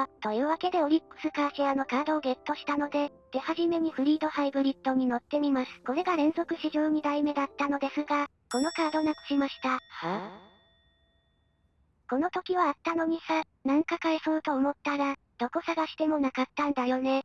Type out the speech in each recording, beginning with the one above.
わ。というわけでオリックスカーシェアのカードをゲットしたので、手始めにフリードハイブリッドに乗ってみます。これが連続史上2代目だったのですが、このカードなくしました。はぁ、この時はあったのにさ、なんか返そうと思ったら、どこ探してもなかったんだよね。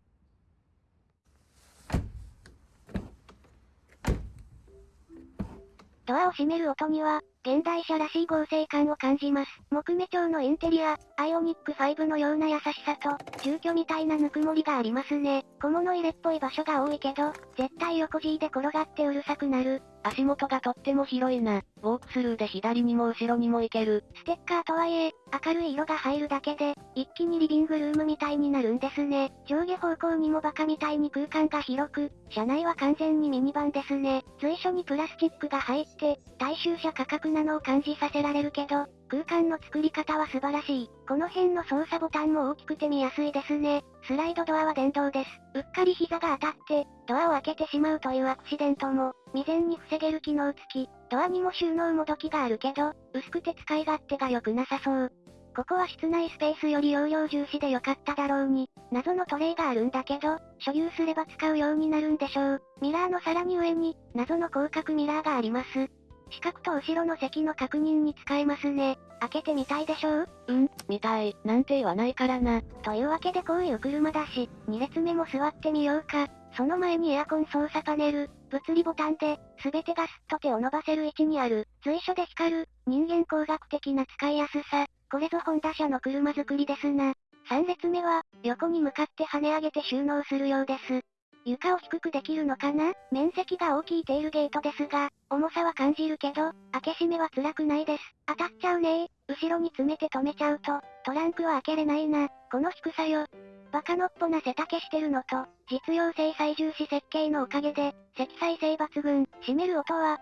ドアを閉める音には、現代車らしい合成感を感じます。木目調のインテリア、アイオニック5のような優しさと、住居みたいなぬくもりがありますね。小物入れっぽい場所が多いけど、絶対横 G で転がってうるさくなる。足元がとっても広いな。ウォークスルーで左にも後ろにも行ける。ステッカーとはいえ、明るい色が入るだけで、一気にリビングルームみたいになるんですね。上下方向にもバカみたいに空間が広く、車内は完全にミニバンですね。随所にプラスチックが入って、大衆車価格なのを感じさせられるけど、空間の作り方は素晴らしい。この辺の操作ボタンも大きくて見やすいですね。スライドドアは電動です。うっかり膝が当たって、ドアを開けてしまうというアクシデントも、未然に防げる機能付き。ドアにも収納もどきがあるけど、薄くて使い勝手が良くなさそう。ここは室内スペースより容量重視で良かっただろうに、謎のトレイがあるんだけど、所有すれば使うようになるんでしょう。ミラーのさらに上に、謎の広角ミラーがあります。四角と後ろの席の確認に使えますね。開けてみたいでしょう？うん、見たい。なんて言わないからな。というわけでこういう車だし、2列目も座ってみようか。その前にエアコン操作パネル、物理ボタンで、すべてがすっと手を伸ばせる位置にある。随所で光る、人間工学的な使いやすさ。これぞホンダ車の車作りですな。3列目は、横に向かって跳ね上げて収納するようです。床を低くできるのかな？面積が大きいテールゲートですが、重さは感じるけど、開け閉めは辛くないです。当たっちゃうね後ろに詰めて止めちゃうと、トランクは開けれないな。この低さよ。バカのっぽな背丈してるのと、実用性最重視設計のおかげで、積載性抜群、閉める音は、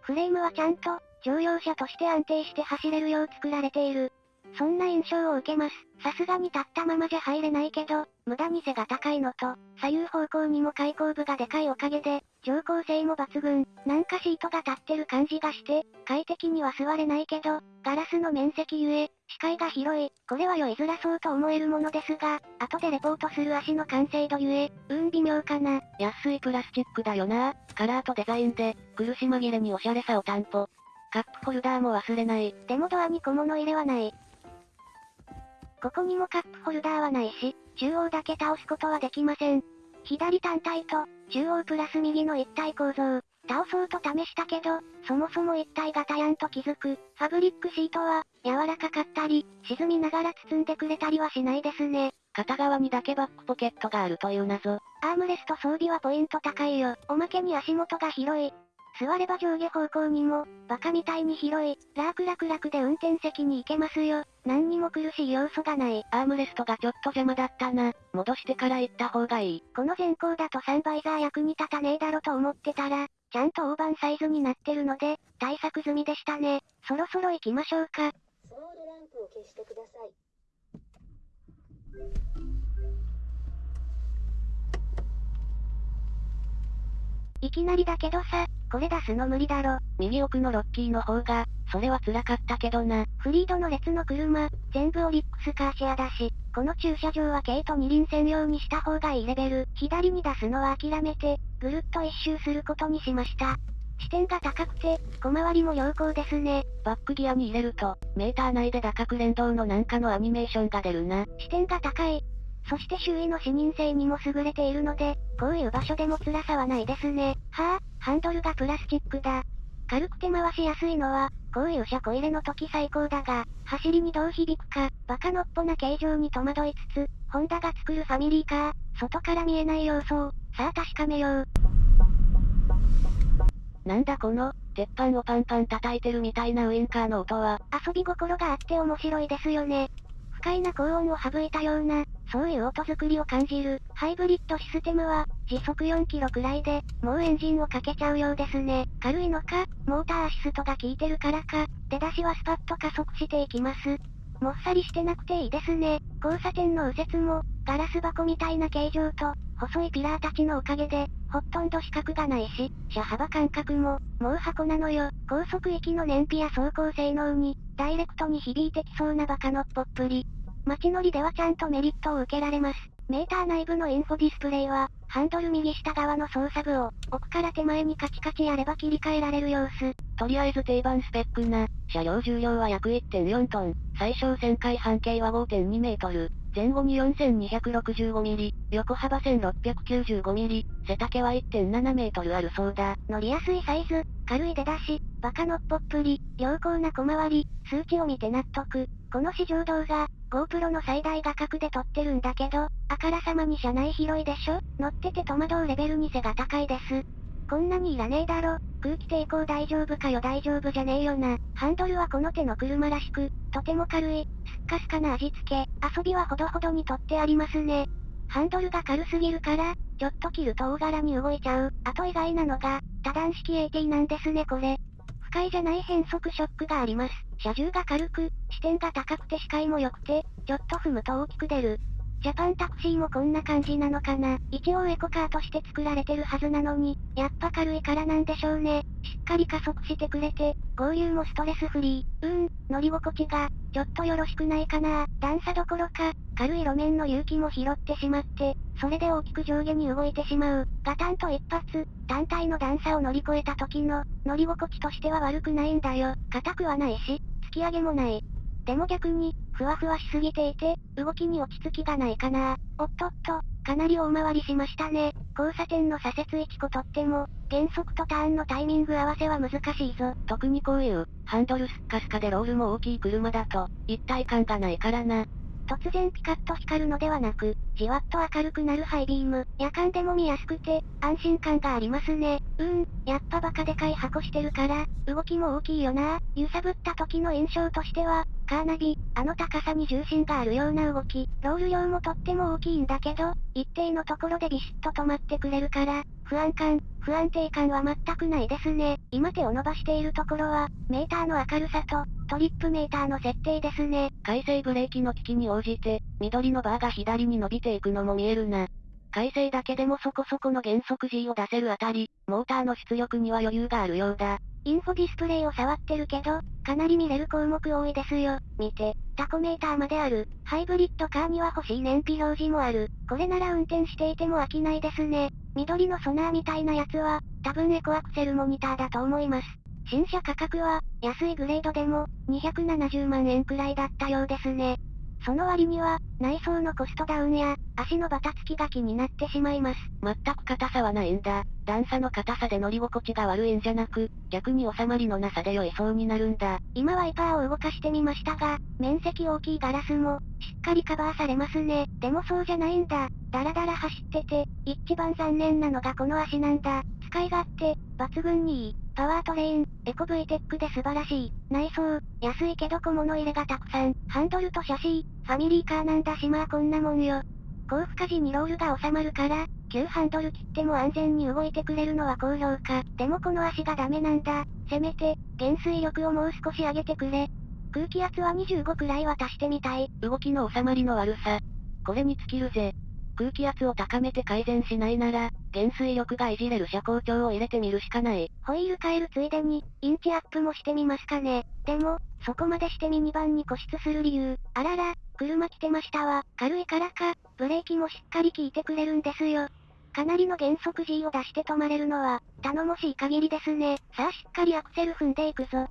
フレームはちゃんと、乗用車として安定して走れるよう作られている。そんな印象を受けます。さすがに立ったままじゃ入れないけど、無駄に背が高いのと、左右方向にも開口部がでかいおかげで、乗降性も抜群。なんかシートが立ってる感じがして、快適には座れないけど、ガラスの面積ゆえ、視界が広い。これは酔いづらそうと思えるものですが、後でレポートする足の完成度ゆえ、うん微妙かな。安いプラスチックだよな。カラーとデザインで、苦し紛れにおしゃれさを担保。カップホルダーも忘れない。でもドアに小物入れはない。ここにもカップホルダーはないし、中央だけ倒すことはできません。左単体と、中央プラス右の一体構造。倒そうと試したけど、そもそも一体型やんと気づく。ファブリックシートは、柔らかかったり、沈みながら包んでくれたりはしないですね。片側にだけバックポケットがあるという謎。アームレスト装備はポイント高いよ。おまけに足元が広い。座れば上下方向にも、バカみたいに広い、ラークラクラクで運転席に行けますよ。何にも苦しい要素がない。アームレストがちょっと邪魔だったな。戻してから行った方がいい。この前行だとサンバイザー役に立たねえだろと思ってたら、ちゃんと大判サイズになってるので、対策済みでしたね。そろそろ行きましょうか。スモールランプを消してください。いきなりだけどさ、これ出すの無理だろ。右奥のロッキーの方が、それは辛かったけどな。フリードの列の車、全部オリックスカーシェアだし、この駐車場は軽と二輪専用にした方がいいレベル。左に出すのは諦めて、ぐるっと一周することにしました。視点が高くて、小回りも良好ですね。バックギアに入れると、メーター内で打角連動のなんかのアニメーションが出るな。視点が高い。そして周囲の視認性にも優れているので、こういう場所でも辛さはないですね。はぁ、あ、ハンドルがプラスチックだ。軽くて回しやすいのは、こういう車庫入れの時最高だが、走りにどう響くか、バカのっぽな形状に戸惑いつつ、ホンダが作るファミリーカー、外から見えない様相、さあ確かめよう。なんだこの、鉄板をパンパン叩いてるみたいなウインカーの音は。遊び心があって面白いですよね。快な高音を省いたような、そういう音作りを感じる。ハイブリッドシステムは、時速4キロくらいで、もうエンジンをかけちゃうようですね。軽いのか、モーターアシストが効いてるからか、出だしはスパッと加速していきます。もっさりしてなくていいですね。交差点の右折も、ガラス箱みたいな形状と、細いピラーたちのおかげで、ほとんど死角がないし、車幅感覚も、もう箱なのよ。高速域の燃費や走行性能に、ダイレクトに響いてきそうなバカのっぽっぷり。街乗りではちゃんとメリットを受けられます。メーター内部のインフォディスプレイは、ハンドル右下側の操作部を、奥から手前にカチカチやれば切り替えられる様子。とりあえず定番スペックな、車両重量は約1.4トン、最小旋回半径は5.2メートル、前後に 4265mm、横幅 1695mm、背丈は1.7メートルあるそうだ。乗りやすいサイズ、軽い出だし、バカのっぽっぷり、良好な小回り、数値を見て納得。この試乗動画、GoPro の最大画角で撮ってるんだけど、あからさまに車内広いでしょ？乗ってて戸惑うレベルに背が高いです。こんなにいらねえだろ。空気抵抗大丈夫かよ？大丈夫じゃねえよな。ハンドルはこの手の車らしく、とても軽い、すっかすかな味付け。遊びはほどほどにとってありますね。ハンドルが軽すぎるから、ちょっと切ると大柄に動いちゃう。あと意外なのが、多段式 AT なんですねこれ。不快じゃない変速ショックがあります。車重が軽く、視点が高くて視界も良くて、ちょっと踏むと大きく出る。ジャパンタクシーもこんな感じなのかな。一応エコカーとして作られてるはずなのに、やっぱ軽いからなんでしょうね。しっかり加速してくれて、合流もストレスフリー。うーん、乗り心地が、ちょっとよろしくないかな。段差どころか、軽い路面の勇気も拾ってしまって、それで大きく上下に動いてしまう。ガタンと一発、単体の段差を乗り越えた時の、乗り心地としては悪くないんだよ。硬くはないし、突き上げもない。でも逆に、ふわふわしすぎていて、動きに落ち着きがないかな。おっとっと、かなり大回りしましたね。交差点の左折位置とっても、減速とターンのタイミング合わせは難しいぞ。特にこういう、ハンドルスッカスカでロールも大きい車だと、一体感がないからな。突然ピカッと光るのではなく、じわっと明るくなるハイビーム。夜間でも見やすくて、安心感がありますね。うん、やっぱバカでかい箱してるから、動きも大きいよな。揺さぶった時の印象としては、カーナビ、あの高さに重心があるような動き、ロール量もとっても大きいんだけど、一定のところでビシッと止まってくれるから、不安感、不安定感は全くないですね。今手を伸ばしているところは、メーターの明るさと、トリップメーターの設定ですね。回生ブレーキの機器に応じて、緑のバーが左に伸びていくのも見えるな。回生だけでもそこそこの減速 G を出せるあたり、モーターの出力には余裕があるようだ。インフォディスプレイを触ってるけど、かなり見れる項目多いですよ。見て、タコメーターまである。ハイブリッドカーには欲しい燃費表示もある。これなら運転していても飽きないですね。緑のソナーみたいなやつは、多分エコアクセルモニターだと思います。新車価格は、安いグレードでも、270万円くらいだったようですね。その割には、内装のコストダウンや、足のバタつきが気になってしまいます。全く硬さはないんだ。段差の硬さで乗り心地が悪いんじゃなく、逆に収まりのなさで酔いそうになるんだ。今ワイパーを動かしてみましたが、面積大きいガラスも、しっかりカバーされますね。でもそうじゃないんだ。だらだら走ってて、一番残念なのがこの足なんだ。使い勝手、抜群にいい。パワートレイン、エコ V テックで素晴らしい。内装、安いけど小物入れがたくさん。ハンドルとシャシー、ファミリーカーなんだしまあこんなもんよ。高負荷時にロールが収まるから、急ハンドル切っても安全に動いてくれるのは高評価。でもこの足がダメなんだ。せめて、減衰力をもう少し上げてくれ。空気圧は25くらいは足してみたい。動きの収まりの悪さ。これに尽きるぜ。空気圧を高めて改善しないなら、減衰力がいじれる車高調を入れてみるしかない。ホイール変えるついでに、インチアップもしてみますかね。でも、そこまでしてミニバンに固執する理由。あらら、車来てましたわ。軽いからか、ブレーキもしっかり効いてくれるんですよ。かなりの減速 G を出して止まれるのは、頼もしい限りですね。さあしっかりアクセル踏んでいくぞ。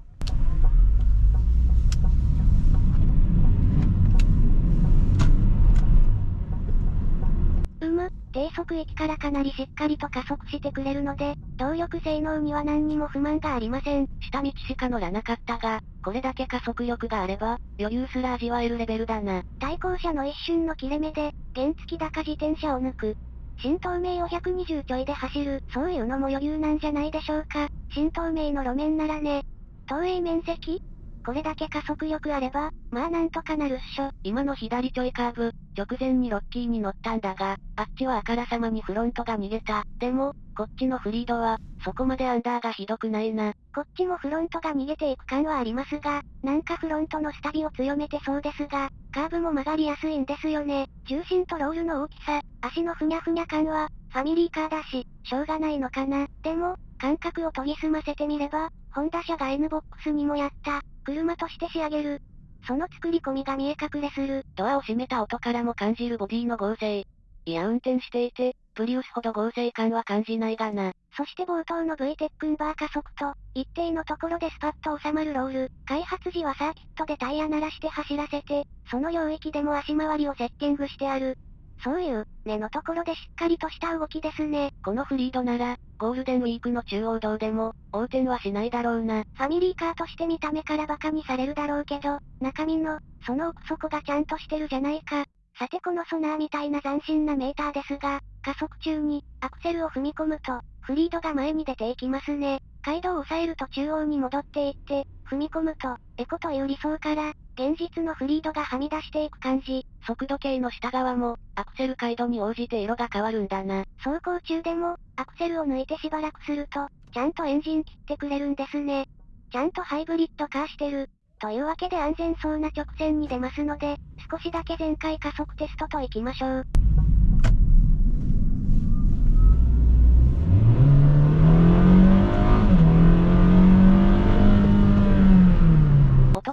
うむ、低速域からかなりしっかりと加速してくれるので、動力性能には何にも不満がありません。下道しか乗らなかったが、これだけ加速力があれば、余裕すら味わえるレベルだな。対向車の一瞬の切れ目で、原付き高自転車を抜く。新東名を120ちょいで走る、そういうのも余裕なんじゃないでしょうか。新東名の路面ならね。東映面積これだけ加速力あれば、まあなんとかなるっしょ。今の左ちょいカーブ、直前にロッキーに乗ったんだが、あっちはあからさまにフロントが逃げた。でも、こっちのフリードは、そこまでアンダーがひどくないな。こっちもフロントが逃げていく感はありますが、なんかフロントのスタビを強めてそうですが、カーブも曲がりやすいんですよね。重心とロールの大きさ、足のふにゃふにゃ感は、ファミリーカーだし、しょうがないのかな。でも、感覚を研ぎ澄ませてみれば、ホンダ車が N ボックスにもやった、車として仕上げる。その作り込みが見え隠れする。ドアを閉めた音からも感じるボディの合成。いや運転していて、プリウスほど合成感は感じないがな。そして冒頭の V テックンバー加速と、一定のところでスパッと収まるロール。開発時はサーキットでタイヤ鳴らして走らせて、その領域でも足回りをセッティングしてある。そういう、根のところでしっかりとした動きですね。このフリードなら、ゴールデンウィークの中央道でも、横転はしないだろうな。ファミリーカーとして見た目からバカにされるだろうけど、中身の、その奥底がちゃんとしてるじゃないか。さてこのソナーみたいな斬新なメーターですが、加速中に、アクセルを踏み込むと、フリードが前に出ていきますね。街道を抑えると中央に戻っていって、踏み込むと、エコという理想から、現実のフリードがはみ出していく感じ。速度計の下側も、アクセル回路に応じて色が変わるんだな。走行中でも、アクセルを抜いてしばらくすると、ちゃんとエンジン切ってくれるんですね。ちゃんとハイブリッドカーしてる。というわけで安全そうな直線に出ますので、少しだけ前回加速テストと行きましょう。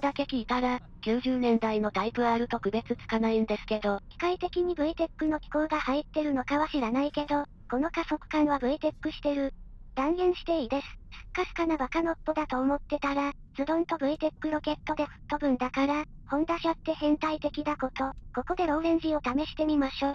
だけ聞いたら、90年代のタイプ R と区別つかないんですけど。機械的に VTEC の機構が入ってるのかは知らないけど、この加速感は VTEC してる。断言していいです。すっかすかなバカのっぽだと思ってたら、ズドンと VTEC ロケットで吹っ飛ぶんだから、ホンダ車って変態的だこと、ここでローレンジを試してみましょ。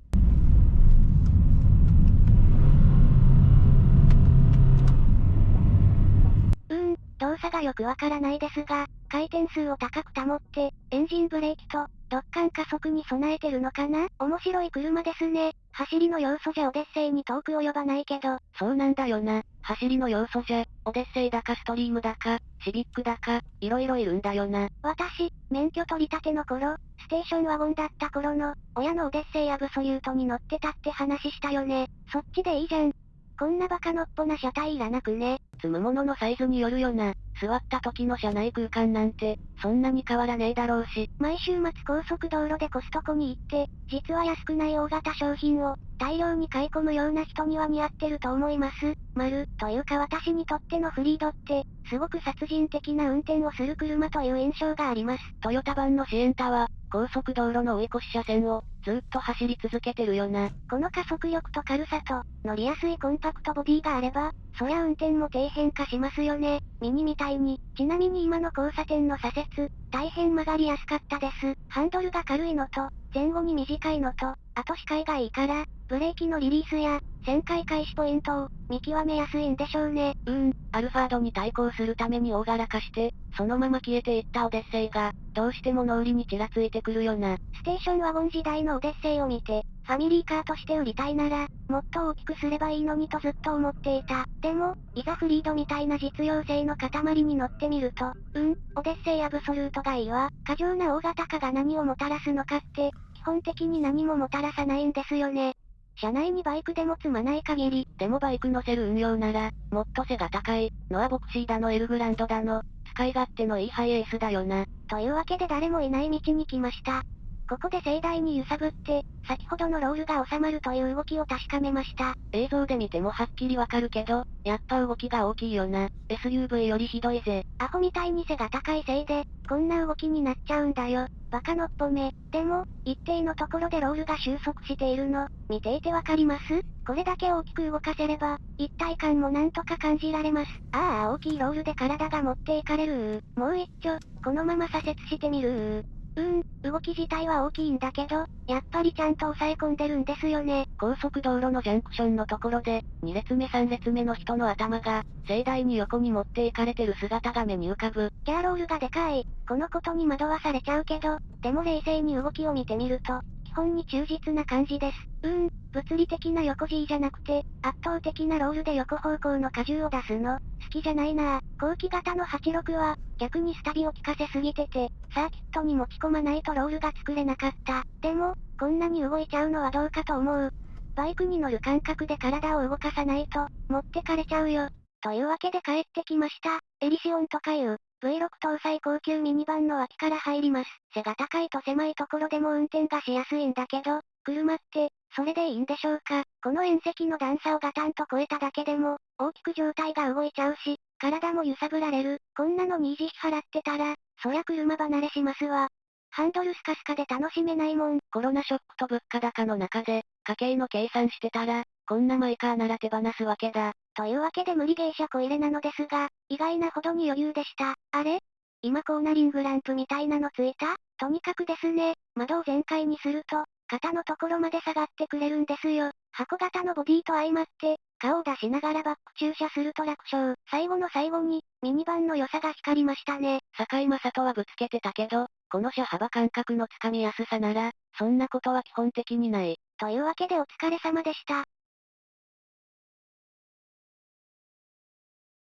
うーん、動作がよくわからないですが、回転数を高く保って、エンジンブレーキと、ドッカン加速に備えてるのかな？面白い車ですね。走りの要素じゃオデッセイに遠く及ばないけど。そうなんだよな。走りの要素じゃ、オデッセイだかストリームだか、シビックだか、いろいろいるんだよな。私、免許取り立ての頃、ステーションワゴンだった頃の、親のオデッセイアブソリュートに乗ってたって話したよね。そっちでいいじゃん。こんなバカのっぽな車体いらなくね。積むもののサイズによるよな。座った時の車内空間なんて、そんなに変わらねえだろうし。毎週末高速道路でコストコに行って、実は安くない大型商品を、大量に買い込むような人には似合ってると思います。丸、というか私にとってのフリードって、すごく殺人的な運転をする車という印象があります。トヨタ版のシエンタは、高速道路の追い越し車線を、ずっと走り続けてるよな。この加速力と軽さと、乗りやすいコンパクトボディがあれば、そりゃ運転も底辺化しますよね。ミニみたいに。ちなみに今の交差点の左折、大変曲がりやすかったです。ハンドルが軽いのと、前後に短いのと、あと視界がいいから、ブレーキのリリースや、旋回開始ポイントを、見極めやすいんでしょうね。うーん、アルファードに対抗するために大柄化して、そのまま消えていったオデッセイが、どうしても脳裏にちらついてくるよな。ステーションワゴン時代のオデッセイを見て、ファミリーカーとして売りたいなら、もっと大きくすればいいのにとずっと思っていた。でも、いざフリードみたいな実用性の塊に乗ってみると、うん、オデッセイアブソルートがいいわ。過剰な大型化が何をもたらすのかって、基本的に何ももたらさないんですよね。車内にバイクでも積まない限り、でもバイク乗せる運用なら、もっと背が高い、のはボクシーだのエルグランドだの、使い勝手のいいハイエースだよな。というわけで誰もいない道に来ました。ここで盛大に揺さぶって、先ほどのロールが収まるという動きを確かめました。映像で見てもはっきりわかるけど、やっぱ動きが大きいよな。SUV よりひどいぜ。アホみたいに背が高いせいで、こんな動きになっちゃうんだよ。バカのっぽめ。でも、一定のところでロールが収束しているの、見ていてわかります？これだけ大きく動かせれば、一体感もなんとか感じられます。ああ、大きいロールで体が持っていかれるもう一丁、このまま左折してみるうーん、動き自体は大きいんだけど、やっぱりちゃんと抑え込んでるんですよね。高速道路のジャンクションのところで、2列目3列目の人の頭が、盛大に横に持っていかれてる姿が目に浮かぶ。ギャーロールがでかい。このことに惑わされちゃうけど、でも冷静に動きを見てみると、基本に忠実な感じです。うーん、物理的な横 G じゃなくて、圧倒的なロールで横方向の荷重を出すの、好きじゃないなぁ後期型の86は、逆にスタビを効かせすぎてて、サーキットに持ち込まないとロールが作れなかった。でも、こんなに動いちゃうのはどうかと思う。バイクに乗る感覚で体を動かさないと、持ってかれちゃうよ。というわけで帰ってきました。エリシオンとかいう、V6 搭載高級ミニバンの脇から入ります。背が高いと狭いところでも運転がしやすいんだけど、車って、それでいいんでしょうかこの縁石の段差をガタンと越えただけでも、大きく状態が動いちゃうし、体も揺さぶられる。こんなのに維持費払ってたら、そりゃ車離れしますわ。ハンドルスカスカで楽しめないもん。コロナショックと物価高の中で、家計の計算してたら、こんなマイカーなら手放すわけだ。というわけで無理芸者小入れなのですが、意外なほどに余裕でした。あれ？今コーナリングランプみたいなのついた？とにかくですね、窓を全開にすると、肩のところまで下がってくれるんですよ。箱型のボディと相まって、顔を出しながらバック駐車すると楽勝。最後の最後に、ミニバンの良さが光りましたね。坂井正人はぶつけてたけど、この車幅感覚のつかみやすさなら、そんなことは基本的にない。というわけでお疲れ様でした。